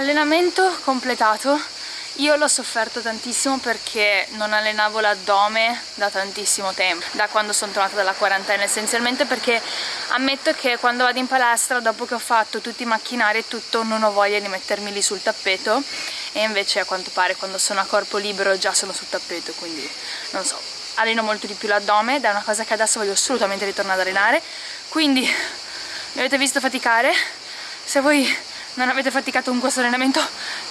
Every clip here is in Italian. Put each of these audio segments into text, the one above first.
Allenamento completato. Io l'ho sofferto tantissimo perché non allenavo l'addome da tantissimo tempo, da quando sono tornata dalla quarantena, essenzialmente perché ammetto che quando vado in palestra, dopo che ho fatto tutti i macchinari e tutto, non ho voglia di mettermi lì sul tappeto. E invece a quanto pare quando sono a corpo libero già sono sul tappeto, quindi non so, alleno molto di più l'addome ed è una cosa che adesso voglio assolutamente ritornare ad allenare, quindi mi avete visto faticare, se voi non avete faticato con questo allenamento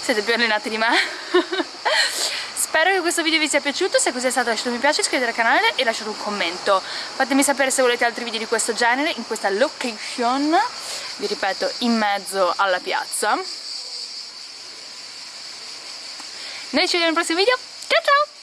siete più allenati di me. Spero che questo video vi sia piaciuto. Se così è stato lasciate un mi piace iscrivetevi al canale e lasciate un commento. Fatemi sapere se volete altri video di questo genere in questa location vi ripeto in mezzo alla piazza. Noi ci vediamo nel prossimo video. Ciao ciao